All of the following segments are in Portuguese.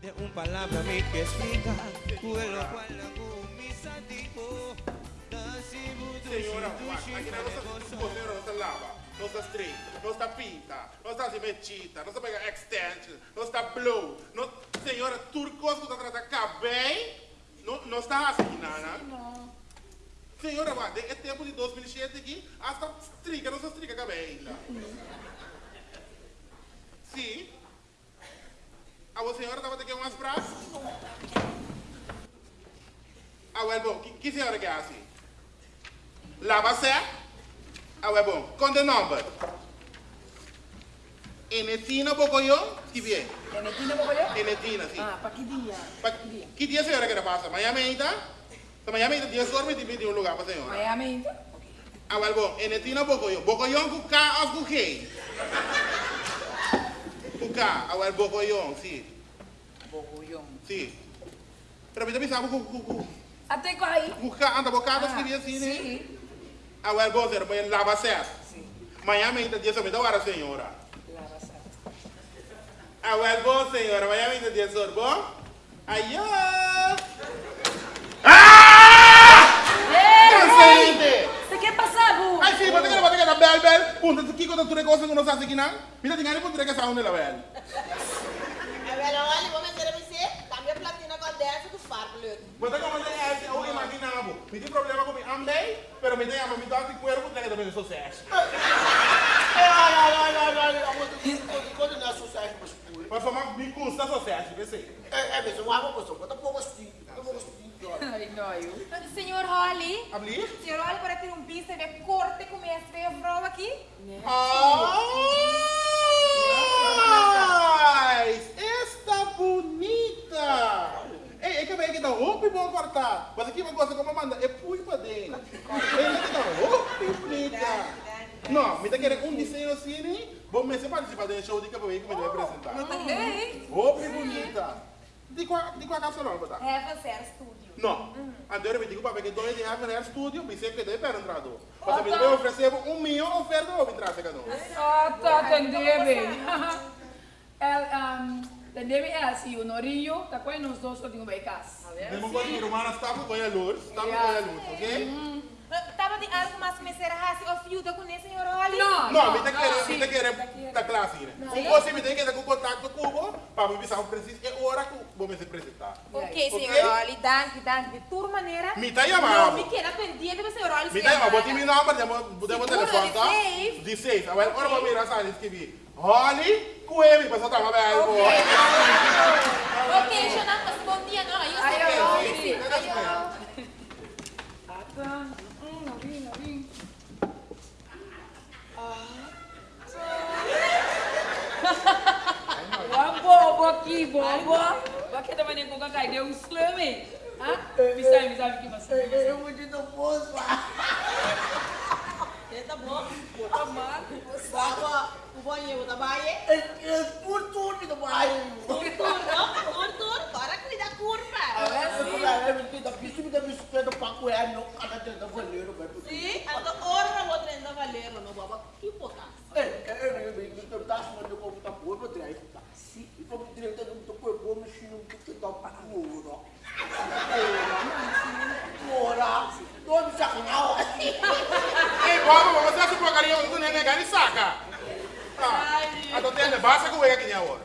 De un palabra me que explica, lo cual la gumisa tipo. Senhora, aqui na nossa cozinha nossa lava, nossa straight, nossa pinta, nossa metida, nossa pega extension, nossa blue, no, senhora, turcos que está tratando cabem, não, não está assim, nana? Senhora, mas é tempo de 2007 aqui, hasta striga, nossa striga cabem. Sim. A senhora estava aqui umas braços? Ah, well, bom, que, que senhora quer assim? Lava certo? Ah, well, bom, conta o número. Enetina Bocoyó, que bien. ¿Enetina Bocoyó? Enetina, sí. Ah, ¿para qué día? Pa, ¿Qué día señora que le pasa? Miami? So, Miami ainda, 10 horas me divide un lugar para señora. Miami? Ah, bom, Enetina Bocoyó. Bocoyó com K ou com G? Com K, ah, well, Bocoyó, sim. Bocoyó. Sim. Pero me sabe com com Até com aí. Com K, anda bocado, ah, escrevia assim, né? Sim. Ah, well, bom, senhora, mas lava certo. Sim. Miami ainda, 10 horas, hora, senhora. Lava certo. Ah, well, bom, senhora, Miami ainda, 10 horas, bom? Aiô! Ah! Ei, Ai, sim, mas tem que bater na bel, bel. Punta, tu kiko tu recosa que não sabe aqui não? Mira, que punta que sabe la bel. É melhor, olha, vou meter a você. Cambia a platina com a dessa do fardo, Mas tem como ter esse, eu imaginava. Me tem problema com mim, andei, pero me tem a dá de cuerpo, tem que também sucesso. Ai, ai, ai, ai, ai, quando não é sucesso, mas. Mas foi me custa sucesso, vê se. É, é mesmo, uma pessoa, quando pouco assim, pouco assim. Não, Senhor Holly. Senhor Holly, para ter um pista de corte com esta prova aqui. Ai, esta bonita. Ei, é que vem aqui dá roupa e bom cortar. Mas aqui uma coisa como manda, é pui para dentro. Ele aqui dá roupa e bonita. Não, me tá querendo um desenho assim? Vou me participar do show de que eu vou me apresentar. Roupa e bonita. De qual, de qual casa não, tá? É, você era estúdio. Não. Agora eu me digo para que dois dias no estúdio, me sei que deve para entrar. Mas me deve oferecer um milhão oferta ou me traz cada um. Ah, tá, entendeu, um, Entendeu? É assim, o Norinho, tá com nós dois que eu tenho bem casa. Demos uma irmã, estava com a luz, estava com a luz, ok? Estava de algo mais que me será assim, o fio da conheça, senhor Holly? Não, não, me tem que me tem que da classe, né? Um você me tem que ter com contato com o para me avisar o preciso é hora que vou me apresentar. Ok, senhor Holly, danke, danke, de tua maneira. Me tá chamando. Não, me queda pendente do senhor Holly. Me tá chamando, botei meu nome, demos telefone, tá? De seis. Agora, agora vou mirar essa escrevi. Holly, com ele, mas eu tava bem. Ok, ok, Jonathan, mas bom dia, não, aí eu sei. Aí, ó, aí, aí. Ah, tá. Aqui, bobo. Aqui também nem com cai deu um slame. Ah? Me sabe, me sabe que você. Eu vou te dar poço. Tá bom? Tá mal. Baba, o banheiro tá bem? É por tudo tá bem. Por tudo, não? Por tudo. Para que me dá curva. É, me pida piso, me dá bicicleta para correr, não cada tenda valero, vai por Sim, ando hora vou treinar valero, não baba. Que botar? É, é, é, eu tô achando que eu vou botar por para trás. Sim, e para direita não tô com o bom mexendo um pouco da pura. Ora, não me saca não. Que o carinha não nem negar nem saca? Ah, a tonteira basta aqui agora.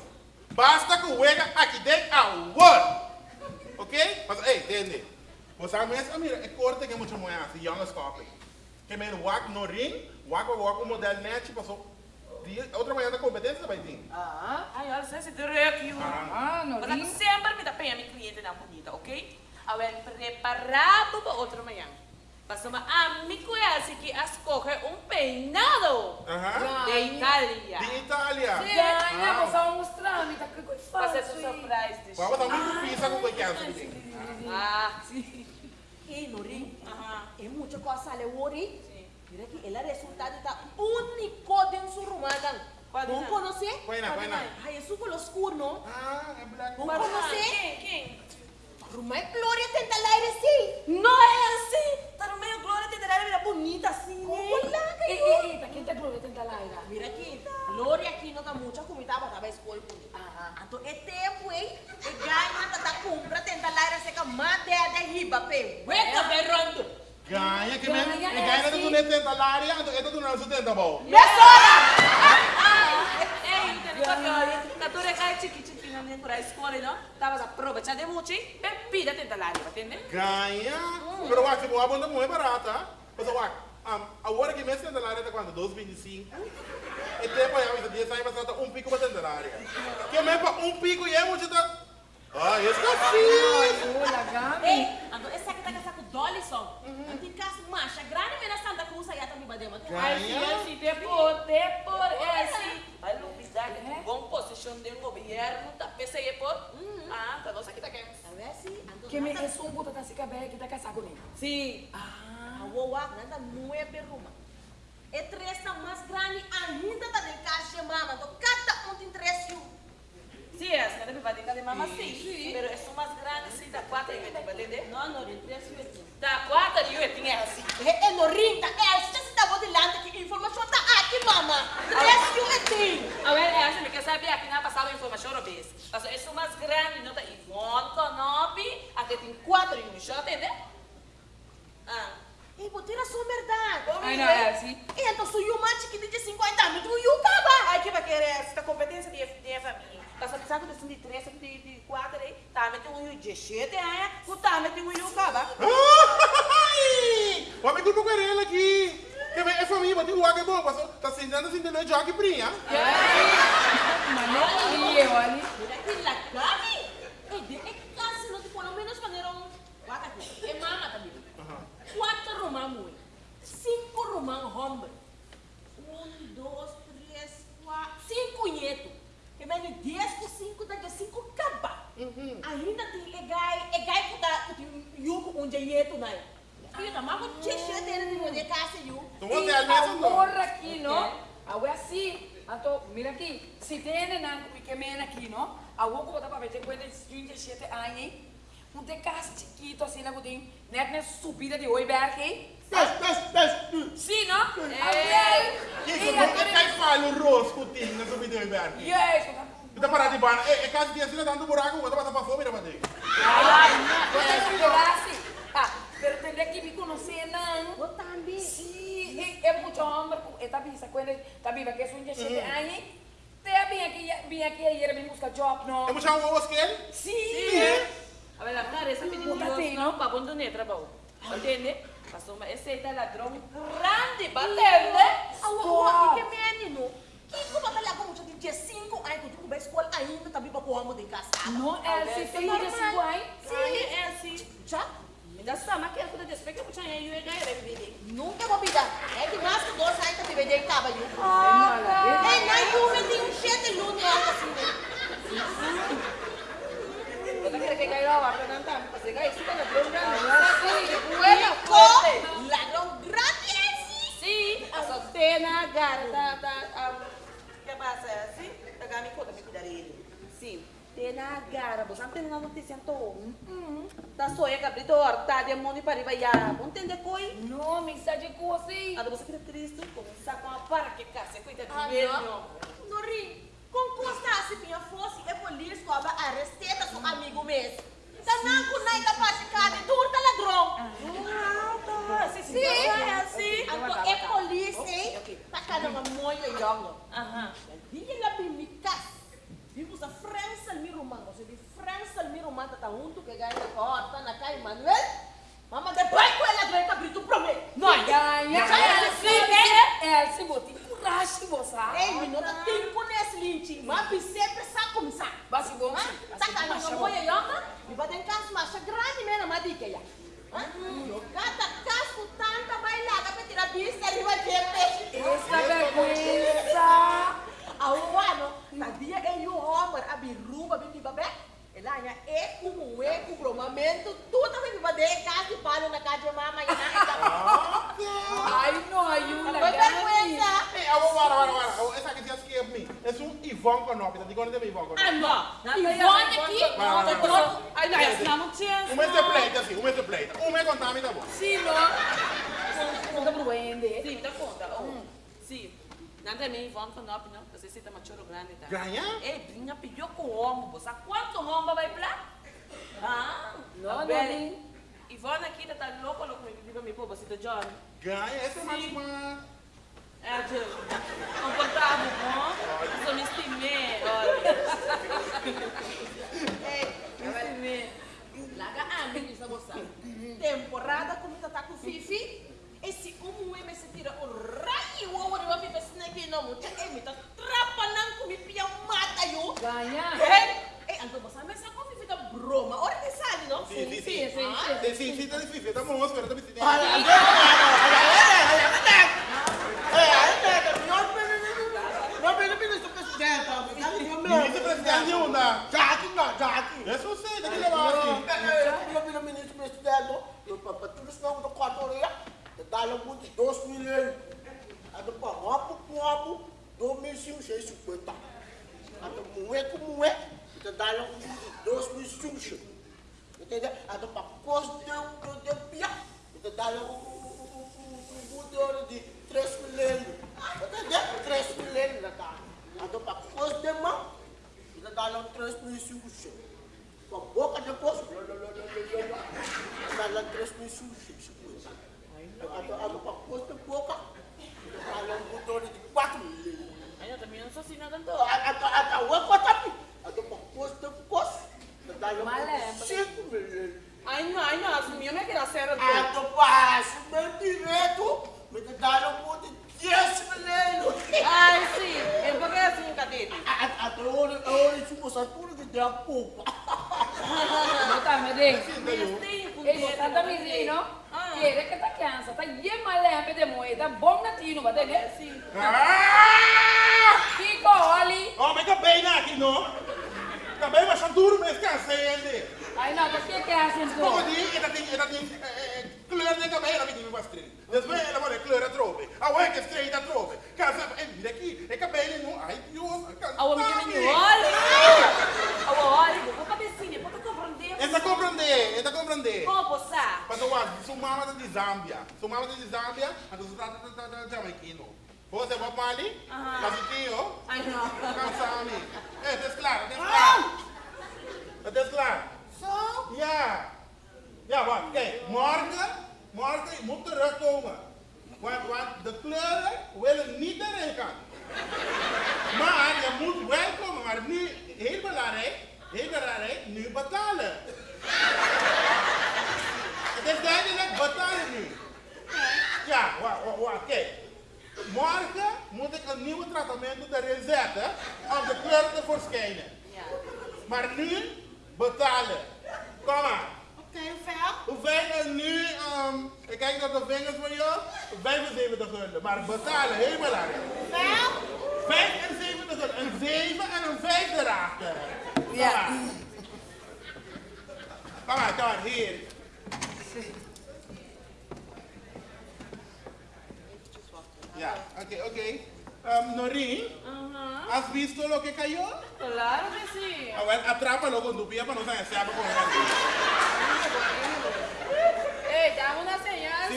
Basta que o ega aqui dentro agora. Ok? Mas, ei, entende? Você a mira, é corte que é muito moeda, assim, young copy. Que meio wak no ring, wak wak o modelo net, passou outra manhã da competência vai ter. Ah, ai, olha, você se aqui. Ah, no Mas sempre me dá pena minha cliente não bonita, ok? Agora, preparado para outra manhã. Mas uma amigo é assim que escolhe um peinado Aham. de Itália. De Itália. Sim, ah. você vai mostrar, me tá com coisa Fazer um surprise de Vamos dar muito pizza com coisa Ah, sim. E Nori, é muita coisa ali, Ori. Mira que ele resultado está único de su rumada. ¿Vos conocés? Buena, buena. Ay, eso con los oscuro, ¿no? Ah, é black. ¿Vos conocés? Quem? Quem? Rumá é Glória tenta lá ele sim. Não é assim. Tá no meio Glória tenta lá ele bonita assim, né? Como lá, Ei, ei, ei, quem tá Glória tenta lá, Mira aqui, Glória aqui não tá muito comida, mas talvez escolha bonita. Aham. Então, é tempo, hein? É mate de riba, pe. Weka berrondo. Ganha que. Ganha E é ganha assim. tu nem tenta lá, e tu tu não tenta bom. Ei, entendeu? Porque Catore cai chiqui chiqui na minha cura escola, não? Tava da prova, tinha de mucho, bebida tenta lá, entende? Ganha. Pero o tipo, a bunda muito barata. Mas o um, a hora que mês tenta lá é quando 2.25. E aí, a dia sai para um pico para tenta lá. Que mesmo para um pico e é muito tá. Ah, esse que assim. Olha, Gabi. Ei, essa que tá com saco dolly só. Anti cas macha, grande mena santa cruz aí também badema. Ai, sim, assim, depois, depois, é assim. Vai lutar, que bom posição de um governo, tá pensei por. Ah, tá nossa aqui tá quente. A ver se ando. Que me é só um puta tá se cabe que tá casado com ele. Sim. A wowa nanda nueve ruma. E três tá mais grande ainda tá em casa mama. Então cada um tem três Sim, é, assim, deve valer de mama sim. Pero é mais grande, sim, da quatro e vai entender? Não, não, tem três yu. Da quatro e eu tinha assim. É no rinta, é se você tá botando que informação tá aqui mama. Três yu é tem. A ver, é assim, porque sabe aqui na passava informação no base. Mas é mais grande, não tá Ivone, Konopi, até tem quatro e um, já entende? Ah. E botira sua verdade. Ai, não, é assim. E então sou machi que de 50 anos, tu yu caba. Ai, que vai querer essa competência de, de família. Que de três, de, de quatro aí, tá, mas tem um rio de o tá, mas tem um rio caba. Ai! O amigo do Guarela aqui. Que bem, é família, tem o água bom, passou. Tá sentando assim, entendeu? Joga e brinha. Mas não ia, olha. Mira que la gabi. E de e casi no te pelo menos maneira um. Wakati. E mama também. Quatro romã mui. Cinco romã hombre. Um, dois, três, quatro. Cinco nieto. E dez por cinco, daqui cinco caba. Ainda tem egai, egai que dá, que tem yuko um nieto na E tá mais com cheche dele de poder casa yu. Tu você é a mesmo, não? morra aqui, não? Agora assim, então, mira aqui, se tem na pequena aqui, não? Agora que botar para ver, tem coisa de 37 anos, um de casa chiquito assim, na tem, net na subida de oi aqui. Pes, pes, pes. Sim, não? Que isso, não é que faz o rosto o time na subida do inverno. Yes, Tu Está parado de bar. É, é caso de assim, dando buraco, eu fazer passando fome, irmã dele. Ai, não, não, assim. Ah, pero tendría que me conocer, não. Eu também. Sim, é muito homem. Está viva, está viva, que é um dia cheio de anos. Te vim aqui, vim aqui ayer, me buscar job, não. É muito homem que ele? Sim. A ver, a cara, essa menina não, para onde é trabalho? Entende? Passou uma, esse é ladrão grande, batendo, né? Ah, o que menino? Que como trabalhar com muito de dia 5? com a escola ainda tá também para o de casa. Não é assim, tem que ser igual. Sim, é assim. Já? Da mas que eu despeito que eu tinha eu ia ganhar né, Nunca vou pedir. É que mais que dois anos que tá eu pedi estava eu. Ah, é na é rua tem um cheio de luz lá assim. Eu não quero que ganhe lá, para não tá, para se ganhar isso que é ladrão grande é grátis. Sim, a sotena garta, tá, tá, que passa é assim. Tá ganhando conta, me cuidar ele. Sim. Tena gara, você não tem na notícia então. Tá só é cabrito, tá de mundo para ir. Não entende coi? não, mensagem com você. A você fica triste, começar com a para que casa, cuida de Ah, velho. não. Nori, com costa se minha fosse é polícia que vai arrestar seu amigo mesmo. Tá não com nada capaz de cara, tu tá ladrão. Ah, tá. Sim, é assim. É polícia, hein? Tá cada uma moia e algo. Aham. Dia lá bem me casa. Vimos a França Miruman. Você viu França Miruman tá junto que ganha na porta na casa Manuel. Mama depois com ela ganha cabrito prometo. Não, ganha. É assim, é assim, vou ter coragem, você. Ei, menina, tempo nesse linche. Mas sempre sabe começar. Basi bom. Tá cada uma moia e algo. E vai ter casa mais grande mesmo, mas dica já. Cada casa com tanta bailada para tirar vista e vai ter peixe. Essa vergonha. Ao ano, na dia é o homem, a biruba, a bibabé. Ela é como é com promamento, tudo vai viver casa e palo na casa de mamãe. Ai, não, ajuda. Foi vergonha. Ei, eu vou, para, para, para. Essa aqui já esquece mim. É um Ivon Konopi. Tá digando de Ivon Konopi. Ah, não. Ivone aqui. Vai, vai, vai, vai. Ai, não, essa não tinha. Um mês de pleita, assim. Um mês de pleita. Um mês contar, me tá bom. Sim, não. Não dá para vender. Sim, dá conta. Oh. Sim. Nada me vão com nós, não. Você se tá machoro grande, tá? Ganha? É, brinha pediu com o homem, você quanto homem vai pra? Ah, Não, Nori. Ivana aqui tá louco, louco, me diga me pô, você tá John. Ganha essa mais uma. É, John. Confortável, bom? Só me estimei, olha. Ei, me estimei. Laga ame bisa bosa. Temporada como tá com Fifi. Esse um me se tira o raio o ouro vai ficar snake não muito. É me tá trapanando com me pia mata eu. Ganha. É? É, então você me sabe como Fifi tá broma. Olha que sabe, não? Sim, sim, Sim, sim, sim. Sim, sim, sim, tá difícil. Tá bom, espera, tá difícil. Olha, olha, olha, olha, olha, olha, não pelo não pelo ministro presidente, Ministro presidente não dá. Já aqui não, já aqui. Isso eu sei, tem que levar assim. Eu pelo ministro presidente, eu para tudo isso não do quatro horas, dá logo de dois milhões. A do papo, papo, dois mil cinco seis cinquenta. A do moé como moé, dá logo de dois mil cinco Entendeu? A do papo, de de pia, dá logo um de três milhões. Entendeu? Três milhões na tá. A do papo, de mão, dá logo três mil cinco com a boca depois, dá lá três mil cinco a do papo, de boca, dá lá um motor de quatro milhões. Aí eu também não sou assim nada então. A do papo, a do papo, de poço, dá lá Malé. cinco milhões. Ai não, as minhas me querem ser A do passo, bem direito, me dá um de dez milhões. Ai sim, é porque é assim, cadê? Até hoje, hoje, se você tudo que der a culpa. Não tá, meu Deus. Mas tem com Ele tá também menino. Ele que tá criança, tá ye malé de moeda, bom na tino, vai ter Sim. Ah! Kiko, olha. Oh, mas acabei né, aqui, não? Acabei, mas duro mesmo, cansei ele. Aí não, tá que que é assim, Como tu? diz, ele tem, ele tem, kleur de cabelo, ela me bastante. Depois ela vai kleur a trove. A ué que estreia da trove. Casa, é, mira aqui, é cabelo, não, ai, Deus, A homem que me olha! A olha, vou cabecinha, vou compreender. Esta compreender, esta compreender. Como você? Mas eu acho, sua mama de Zâmbia. Sua mama de Zâmbia, a dos trata de jamaiquino. Você vai para ali, Aham. casitio, Ai não. cansami. É, tá claro, tá claro. Tá claro. Zo? Ja. Ja, wat? Kijk, morgen, morgen moet terugkomen. Want, want de kleuren willen niet erin gaan. Maar je moet wel komen. Maar nu, heel belangrijk, heel belangrijk, nu betalen. Het is duidelijk, betalen nu. Ja, wacht, wacht, kijk. Morgen moet ik een nieuwe tratament erin zetten om de kleuren te verschijnen. Maar nu betalen. Kom maar. Oké, veel? Hoeveel is nu, ehm, ik kijk naar de vingers van jou, 75 gulden. Maar betalen, heel belangrijk. Veel? 75 gulden, een 7 en een 5 erachter. Ja. Kom maar, kom maar, hier. Ja, oké, oké. Um, Noreen, Aham. has visto lo que cayó? Claro que sí. Ah, bueno, atrápalo con tu pie para no si habla con señal.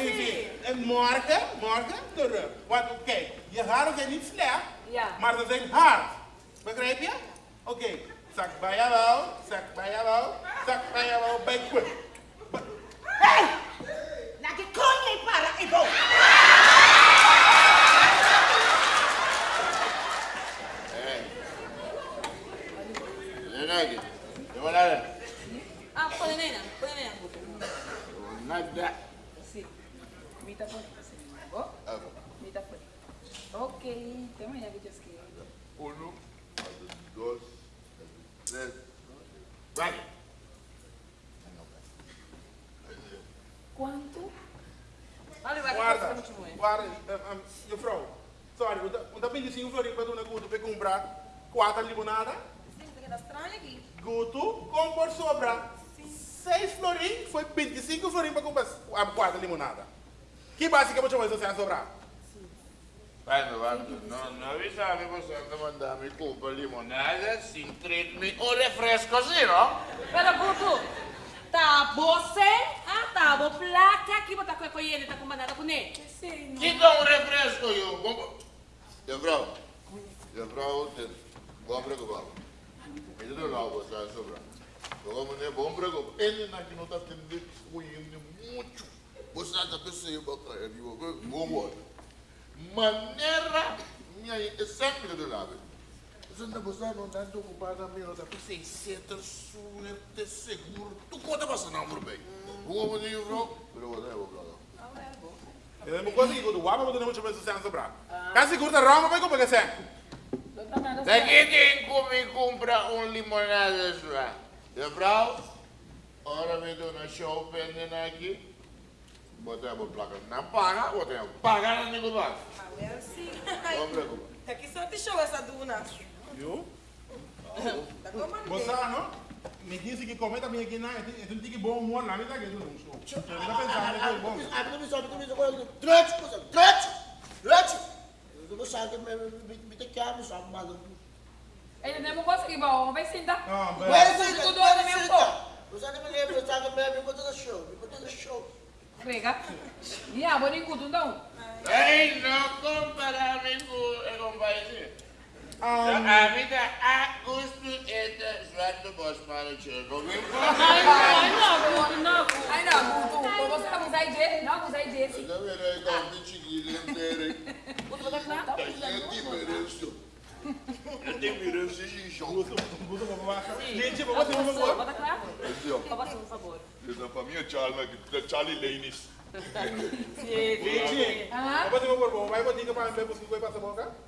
En morgen, morgen terug. Want kijk, je haren zijn niet slecht, Ja. maar ze zijn hard. Begrijp je? Oké, zak bij jou wel, zak bij jou wel, zak bij jou wel, bij quick. Hey! Na que coña y para y vos. Lenagi, you want that? Ah, põe nena, põe nena. Not that. Sí. Mita por Oh, Okay. mita por Ok, tem uma que just que. Uno, dos, tres, vale. Quanto? Olha, vai Guarda, muito bom. guarda, um, um, juffrouw. Sorry, want want dan ben je zien florin para comprar quatro limonada. Sim, tem que dar estranho aqui. Guto, com por sobra. Seis florim, foi 25 florim para comprar a quarta limonada. Que basicamente você vai sobrar? Bueno, vamos. No, no avisaba que você anda mandando mi culpa limonada sin treat me un refresco, ¿sí, no? Pero, Guto, tá você, ah, tá, vou placa aqui, botar com coelha, tá com banana com ele. Sim. Quita un refresco, yo. ¿Cómo? Yo, bro. Yo, bro, te compro que vamos. Mira do lado, você vai sobrar. Como ne bom prego. Ele na que não tá tendo cuindo muito. Você tá pensando boca aí, bom word. Maneira minha é sempre do lado. Você não você não tá ocupado a minha, tá pensando certo, suerte seguro. Tu conta você não por bem. Como ne bro? Pero você é bom. Eu não consigo, do guapa, mas não muito mais sucesso sobrar. Casi curta rama, vai como que é? Daqui tem como comprar um limonada lá. De vrouw, ora me dou na show pendendo aqui. Botei a placa na paga, botei a paga na negócio. Ah, well, sim. Não preocupa. Aqui só te show essa duna. Viu? Tá. Você não? Me disse que comenta minha aqui, não. É um tique bom humor lá, me dá que tu não show. Eu não pensava que foi bom. Abre me sabe, me sabe, trete, coisa, trete, trete. Eu não sabe, me me me te quer, me sabe, mas Ele não consegue, bom, vai sentar. Where velho. is it? Tudo no is meu corpo. Você não me lembra, sabe, me me conta do show, me conta do show. Frega. E a boa nem cudo, não. Ei, não comparar-me com o companheiro. Ah, A vida a custo é suado boss para o tio. Não me Ai, ai, não, não. Ai, não, tu, tu, você não usa ID? Não usa ID, sim. Eu verei com o bichiquinho inteiro. Você vai claro? É diferença. É diferença de jogo. Gusto, vou baixar. Gente, vou bater um favor. Bota claro? Ó. Bota um favor. Essa pra mim é Charlie, Charlie Lanes. Gente, Ah. vou bater um favor. Vai botar para mim, você vai passar a boca?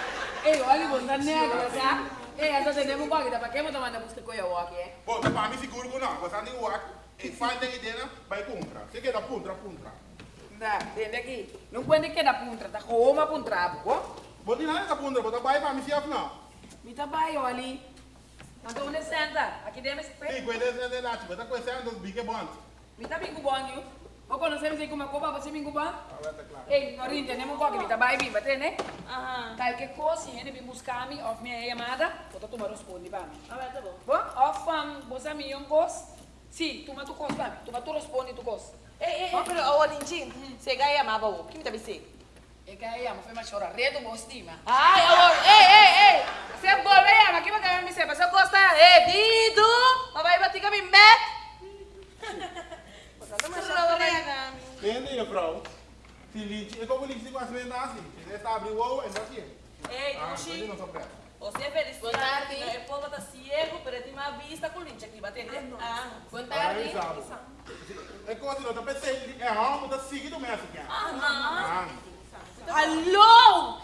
Ei, olha, você tá negro, tá? Ei, essa tem um pouco, para que eu tô mandando buscar coisa aqui, é? Bom, para mim seguro que não, você tem o ar, e faz daí dentro, vai comprar. Você quer dar puntra, puntra. Dá, dentro aqui. Não pode que da puntra, tá com uma puntra, pô? Vou tirar essa puntra, vou dar vai para se não. Me tá bem, olha. Então, onde senta? Aqui dentro, pé. Sim, ele é de lá, você está conhecendo os big bons. Me tá bem cubão, viu? Ou quando você me diz que uma copa, você me cubão? Ah, vai estar claro. Ei, não entendemos um pouco, me tá bem, bem, bater, né? Aham. Qualquer coisa, ele me buscar me, off minha chamada, vou tomar responde para mim. Ah, tá bom. Bom, off, um, você me tu coisa para mim, toma tu responde tu coisa. Ei, ei, Oh, ei. pero, oh, Linjin, você ganha amava o. Que me tá bem É que aí, mas foi mais chorar, redo, vou estima. Ai, oh, ei, ei, ei. Você volve, ama, que vai ganhar me sempre. Você gosta, ei, Dido. Mas vai bater com a mim, met. Entende, mevrouw? Die liedje, ik hoop niet dat ze nazi. Ze está abrindo o ovo, é assim. Ei, Ah, mas Tuxi, não sou pressa. você é feliz. Boa tarde. O povo tá ciego, pero tem uma vista com lincha aqui, batendo. Ah, Boa tarde. É como se não, eu pensei, é algo da seguida mesmo aqui. Ah, Alô?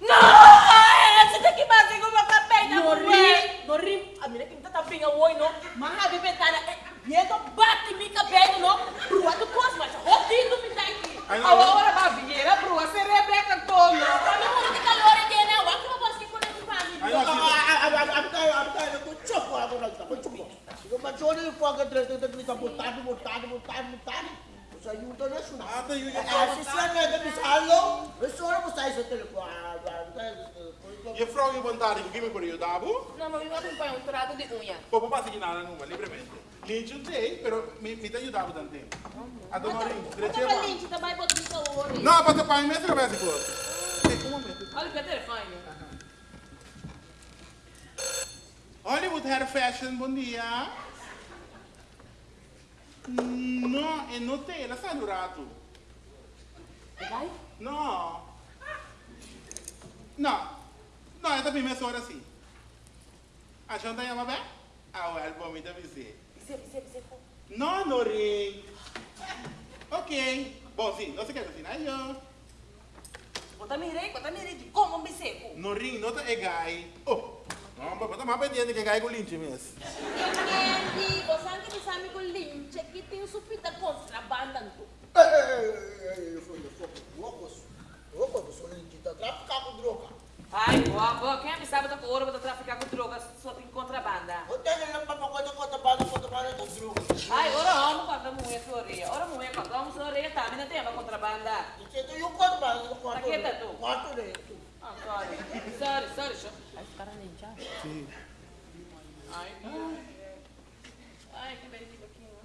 Não! Você tem que fazer com uma capeta, No rim, no rim. A minha que tá tapinha o oi, no. Mas a bebetana, viendo bate mi cabelo, no. Brua do cos, mas rodando me tá aqui. Aí A não, hora vai vir, a brua, você Rebeca Antônio. Olha o mundo de calor aqui, né? O que eu posso que quando eu faço? aí não, assim, Abdai, eu tô choco agora, tá muito bom. Eu mas olha ele foca três três três tá botado, botado, botado, botado. Você ajuda nesse não. ah, tem Ah, se você não é de salão, você você aí seu telefone. E je bent daar, ik geef me je dabo. Não, mas eu vou acompanhar um trato de unha. Pô, vou passar aqui nada, não, livremente. Limpio tem, pero me, me te ajudava também. A dona Rim, direito Tá valente, tá mais botando calor. Não, para pai mesmo, não vai ser por. Um momento. Olha o telefone. Hollywood Hair Fashion, bom dia. Não, eu não tenho, ela sai do rato. Vai? Não. Não. Não, eu também me sou assim. A janta é uma bem? Ah, o álbum me deve ser. Não, não ring. Ok. Bom, sim, não se quer assim, aí eu. Bota mirei, bota mirei de como me seco. No ring, não tá é gai. Oh. Não, mas tá mais pendente que é gai com lynch mesmo. Entendi. Você acha que sabe com linche que tem supita contrabando. Traficar com droga. Ai, boa, boa. Quem é que sabe da ouro para traficar com drogas só tem contrabanda? Eu tenho ele para coisa contra banda, contra tu droga. Ai, ora vamos quando sorria. Ora mulher quando vamos sorria, tá, mina tem uma contrabanda. E que tu yung quanto ba? Yung quanto? Nakita tu. Quanto na ito? Ah, sorry. Sorry, sorry, sure. Ai, sekarang ninja. Ai, ai, que beleza aqui, né?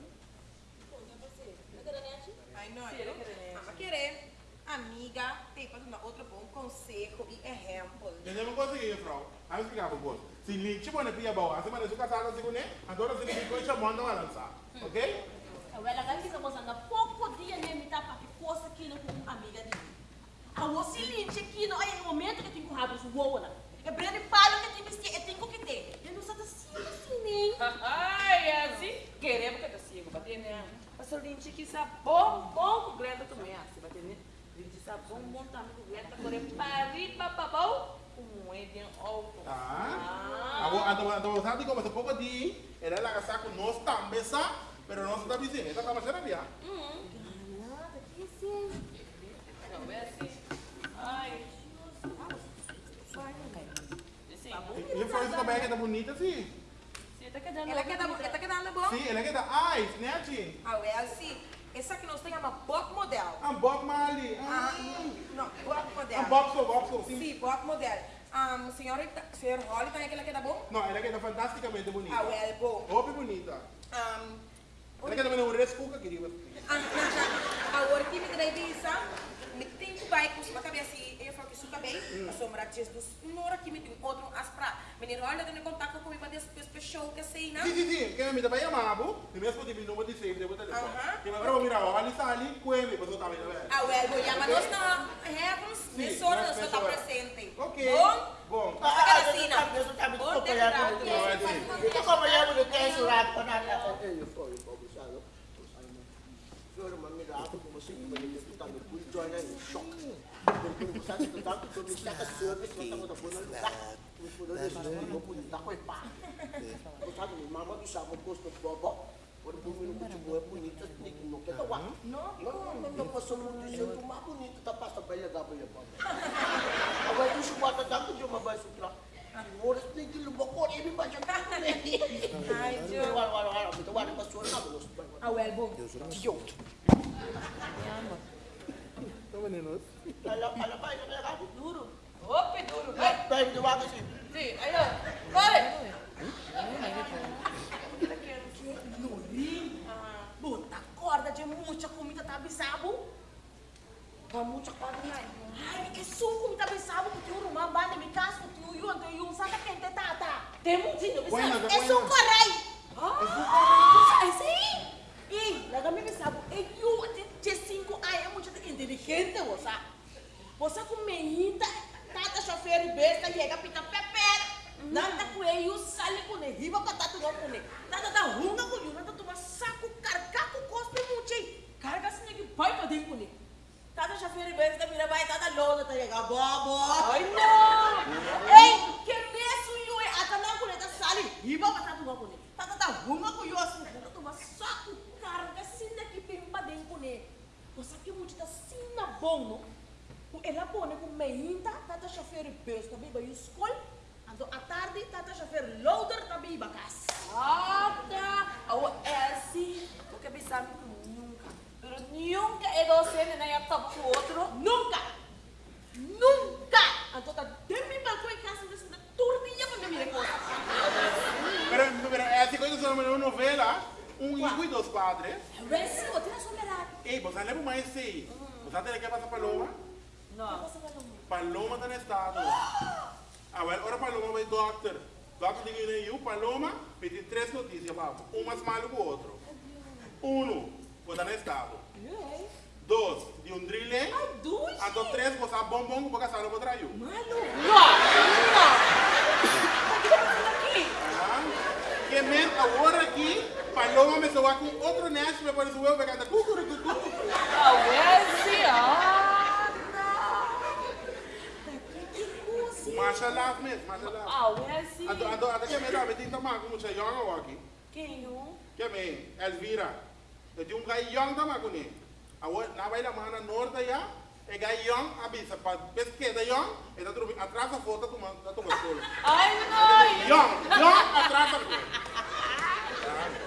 Ai, não, Sim, eu ele quer não querer. Amiga, tem para dar outro bom conselho e exemplo. Uma coisa aqui, Frau? Aí eu explicar para você. Se lhe tipo na pia boa, mas eu casar assim com ele, agora se lhe coisa manda uma lança. Ok? Ela ficar mostrando pouco dia nem me tá para que coisa aqui no com amiga dele. A você linte aqui no aí momento que tem com rabo su voa lá. É breve palo que tem que é tem que ter. Eu não sei assim assim nem. Ai, assim, queremos que tu siga, bater, né? Mas o linche que sabe bom, bom com Glenda também, assim, bater, né? Linche sabe bom, bom também com Glenda, é de alto. Tá? Agora, então, então, sabe como você pouco de, ele lá com nós também, sabe? Pero nós está vizinho, essa tá mais séria, via? Nada, que sim. Não, é assim. Ai. Assim, E eu falei isso também, que tá bonita, sim. você tá quedando Ela ela quer dar bom? Sim, ela dar eyes, né, Tim? Ah, well, sim. Essa aqui nós temos uma Bob Model. Um Bob Marley. Ah, Ah, não, Bob Model. um Bob Soul, Bob Soul, sim. Sim, Bob Model. Um, senhorita, senhor Holly, também ela quer dar bom? Não, ela quer dar fantasticamente bonita. Ah, well, bom. Ope bonita. Um, Quer também um rescuca, querida. ah, agora que me dei visa, me tem que vai com sua cabeça e eu falo que suca bem, a sombra de Jesus, nora que me tem outro aspra. Menino, olha, tem contato comigo para desse show que sei, não? Sim, sim, sim. Que me para chamar, bu. E mesmo que eu número de save, devo telefone. Aham. Que agora vou mirar, olha, está ali, cueme, você tá vendo, velho. Ah, well, vou chamar nós na Heavens, Sim, emissora, nós nós está presente. Ok. Bom? Bom. Que Ah, assim, ah, porque- Não, é assim. Yan, ulit kayo surat ko na Eh, eu sou, eu sou, sabe? Senhor, mas me dá com você que vai ter que estar no cu e join em choque. Porque você sabe que tanto que me saca service, mas estamos da boa lugar. Me puder deixar de novo, me dá com pá. Você sabe, mama do chama gosto do bobo. Por um minuto de boa bonita, tem que não quer tomar. Não, não, não, não posso muito dizer que mais bonito tá passa bem legal bem legal. Agora tu chupata tanto de uma vai sutra. Ora tem que lupa kor ini baca kan. Ai, Deus. Wala wala wala, kita wala pas suara ka bos. Ah, well, bom. Tio. Tá vendo? Ala ala pa ina ka ka. duro. Ope, duro. Ai, dai de waga si. Sim, aí, ó. Corre! Nurim. Bota corda de muita comida tá bisabo. Kamu cakap dengan Ai, é só comida bisabo que tu rumah banda me casa que tu yun tu yun saca quente tata. Temos dinho Buena, bisabo. buena. É só corrai. Ah, é sim. E, me bisabo, é yun de cinco ai é muito inteligente você. Você com menina, tata chofer besta chega pita pepper. Nada com ele, sale com ele, riba pra tatu não com ele. Tata nada toma saco, carca com cospe muito. Carga assim que pai pra dentro com ele. Tata chofer besta vira vai tata lona tá chega bobo. Ai não. Ei, que mesmo eu é ata não com ele tá sale, riba pra tatu não com ele. Tata da runga com ele assim, nada toma saco, carga assim que pim pra dentro com ele. Você que muito tá assim na bom, não? Ela põe com meinta, tata besta também vai escola. Ando à tarde, tata chofer loader também vai casa. Ah, tá. Oh, é assim. Porque pensava que nunca. Pero nunca é você, né? Ia top com o outro. Nunca! Nunca! Ando tá dentro do balcão em casa, desse da turninha pra me ver Pero, pero, é assim coisa que uma novela, um hijo e dois padres. Resi, o tira somerado. Ei, você lembra mais sei? Você tem que passar Paloma? Não. Paloma tá no estado. Agora, ora Paloma vai doctor. Doctor diga aí, o Paloma pedi três notícias, papo. Um mais malo que o outro. Um, você tá no estado. Dois, de um drille. Ai, duas? Então, três, você bombom, porque a sala vai trair. Malu! Que men agora aqui, Paloma me soa com outro neto, me parece o eu pegando cucuru, cucuru. Ah, é assim, ah, Mashallah mesmo, mashallah. Ah, é assim. Ado, ado, ado que me dá, me tem tamar como você young aqui. Quem não? Que me, Elvira. Eu tenho um gai young tamar com ele. Agora, na vai da mana norte já, é gai young, abisa, para pesquisa young, e tá tudo atrás da foto, tu manda, tu manda. Ai, não. Young, young, atrás da foto.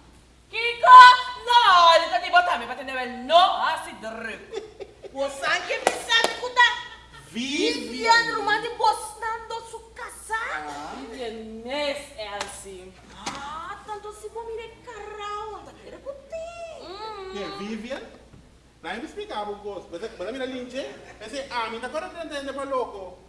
Kiko! No, olha, tá de botar me para entender no assim de O sangue me sabe cuidar. Vivian Vivian. Romani postando su casa. Vivianês é assim. Ah, tanto se vou me carrão, anda querer curtir. Yeah, Vivian. Na me explicava o gosto. Mas mas mira linche, esse ah, me tá agora entendendo para louco.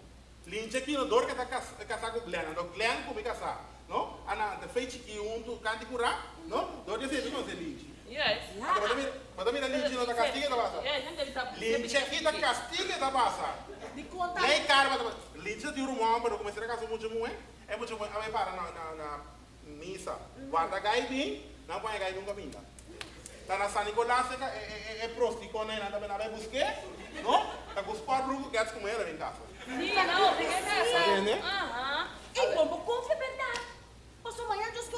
Linche aqui no dor que tá casar com Glenn, no Glenn com me casar. No? Ana, que um tu canti curar, no? Dor de ser não ser linche. Yes. Mira, mas mira linche no tá castiga da passa. Yes, gente, ele tá Linche aqui tá castiga da passa. De conta. Lei karma da Linche tem um irmão, mas comecei a casar muito muito, é muito muito, a para na na na missa. Guarda gai bem, não põe gai nunca vinda. Tá na San Nicolás é é é prosti com ela também na vai buscar, não? Tá com os quatro que quer com ela em casa. Sim, não, tem que Entende? Aham. E como confia verdade. Passou manhã, Deus que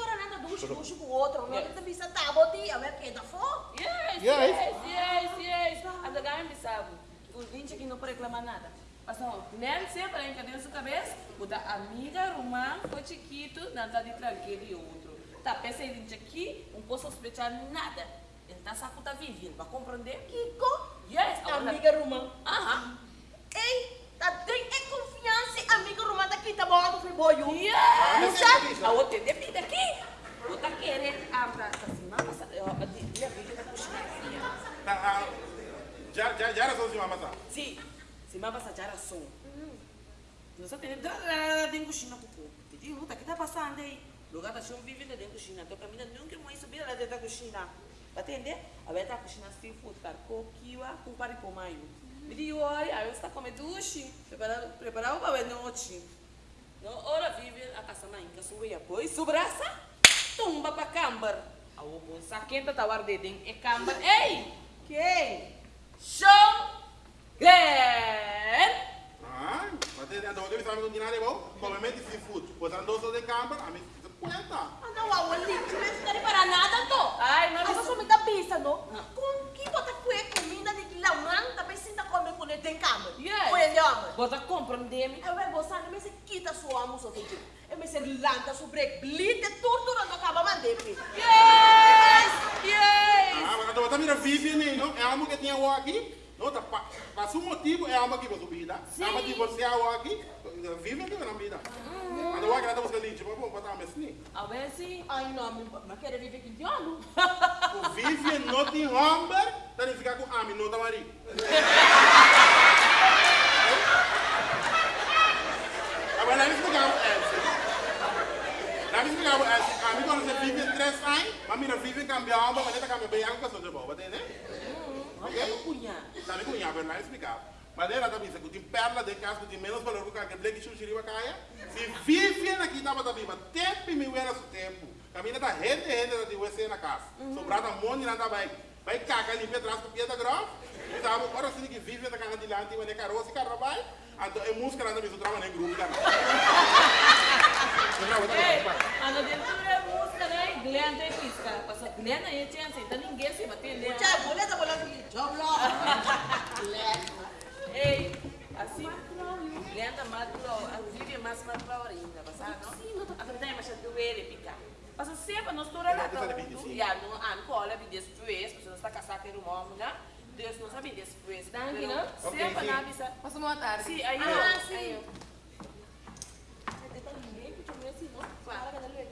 nada com o outro. Não tem vista tá, boti, a ver quem tá fora. Yes, Yes. yes, yes, yes. A da gama me sabe. O gente aqui não pode reclamar nada. Passou, nem sempre a gente sua cabeça, o da amiga romã foi chiquito, não tá de tranquilo e outro. Tá, pensa em aqui, não posso sospeitar nada. Ele tá saco tá vivendo, vai compreender? Kiko, Yes, agora- amiga romã. Aham. Ei, tá tem é confiança, amiga romã daqui, tá bom, do friboio. Yes! A outra tem vida tá querendo abrir essa semana, sabe? Eu- eu- Minha vida tá puxando Tá, ah, já já já era só de mamãe. Sim, se mama essa jara som. Não sabe, tem dentro China com o Tem luta que tá passando aí. Lugar da chão vive dentro da China. Então caminha nunca mais subir lá dentro da cozinha. Vai entender? A ver tá cozinha seafood, carco, kiwa, com paripomaio. Me diz, olha, aí você tá comendo sushi. Preparado, preparado para ver noite. No, ora vive a casa na inca, sube apoio, subraça, tumba para cambar. A obo, saquenta tá guardadinho, é cambar. Ei! Quem? Show! Glenn! Ah, mas tem andou que sabe do nada bom? Como me disse food. Pois andou só de campo, a mim se cuenta. Ah, não, a olha, não é para nada, tô. Ai, não, eu sou muita pista, não? Com que bota cué comida de que lá, man, tem cama. Yes. Homem. Bota compreender-me. Eu vou gostar, mas você quita sua almoço, todo dia. Eu me ser lanta, sobre blite, torturando a cama, mandei. Yes! Yes! Ah, mas então mira Vivian, não? É algo que tinha o aqui. Não, tá pa- passou um motivo, é algo que você. É algo que você é o aqui. Vivian que na vida. Mas o que nada você linche, mas vamos botar a mesma. A ver se... Ai, não, mas quero viver aqui de ano. O Vivian não tem homem, tá nem ficar com a não tá marido. Agora, lá me explicava essa. Lá me explicava essa. A mim, quando você vive três anos, mas mira, vive em cambiar, mas tá cambiando bem, algo que eu sou de boa, entende? Olha o cunhado. Sabe que eu não explicava. Mas ela também disse que tem perla de casa, que tem menos valor que que blake chuchiriwa caia. Se vive aqui, da viva, tempo e me era seu tempo. Caminha da rende, rende da de na casa. Sobrada um monte, nada vai. Vai cagar, limpar atrás com piedra grave. E tava, agora sim que vive da casa de lá, tem uma caroça e. Então, é música lá também, eu trabalho em grupo, cara. Ei, a não dentro é música, né? Glenn tem pisca. Passa Glenn aí, tinha assim, então ninguém se vai entender. Tchau, boleta, boleta, job lá. Ei, assim, Glenn tá mais a Vivian mais pra ainda, passar, não? Sim, não tô. A verdade é mais doer e picar. Passa sempre, nós lá, tá? E a não, a não cola, me depois, porque nós está casado com o homem, né? Deus não sabe depois. Tranquilo. Sempre na avisa. Passa uma tarde. Sim, aí Ah, eu. sim. aí eu.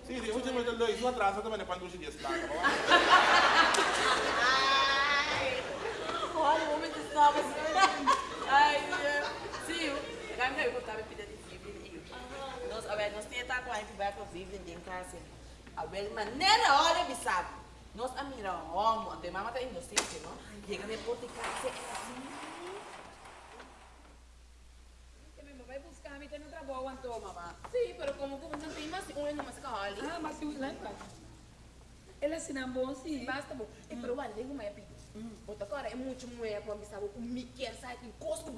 Sim, sim, eu vou dizer, dois, um atrás, também, né, quando eu cheguei a cidade, tá bom? Ai, Olha, o homem de novas. Ai, sim, eu botar me pedir de Vivian. Nós, a ver, nós temos tanto aí que vai com Vivian em casa. A ver, maneira, olha, me sabe. Nós a mira, homo, de mama tá inocente, não? Chega depois de casa, é assim. Vai buscar, me tem no trabalho, Antônio, mamá. Sim, pero como como não tem mais um ano mais cali. Ah, mas se lá embaixo. Ele assina bom, sim. Basta bom. É pero o alego mais é Outra cara é muito mulher quando sabe o Mickey sai com coisa